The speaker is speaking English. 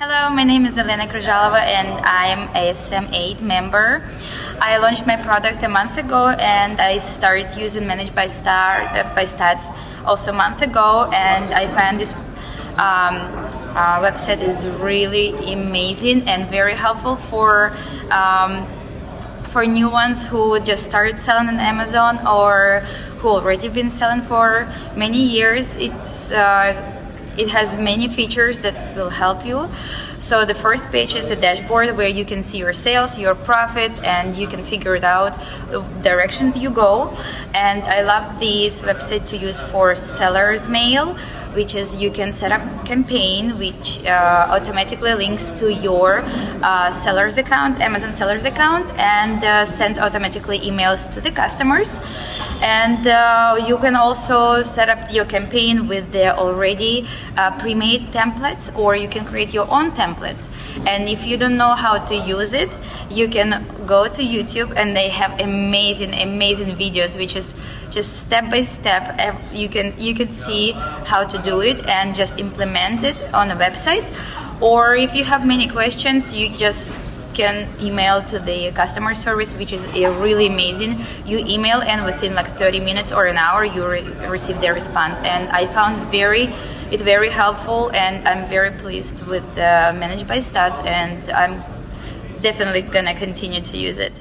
Hello, my name is Elena Kryzhalova and I'm a SM8 member. I launched my product a month ago and I started using Managed by, Star, uh, by Stats also a month ago and I find this um, uh, website is really amazing and very helpful for um, for new ones who just started selling on Amazon or who already been selling for many years. It's uh, it has many features that will help you. So the first page is a dashboard where you can see your sales, your profit, and you can figure it out the directions you go. And I love this website to use for seller's mail which is you can set up campaign which uh, automatically links to your uh, seller's account, Amazon seller's account, and uh, sends automatically emails to the customers. And uh, you can also set up your campaign with the already uh, pre-made templates, or you can create your own templates. And if you don't know how to use it, you can go to YouTube, and they have amazing, amazing videos, which is just step by step. You can you can see how to do it and just implement it on a website. Or if you have many questions, you just can email to the customer service, which is really amazing. You email and within like 30 minutes or an hour, you re receive their response. And I found very it very helpful, and I'm very pleased with uh, ManageByStats, and I'm definitely gonna continue to use it.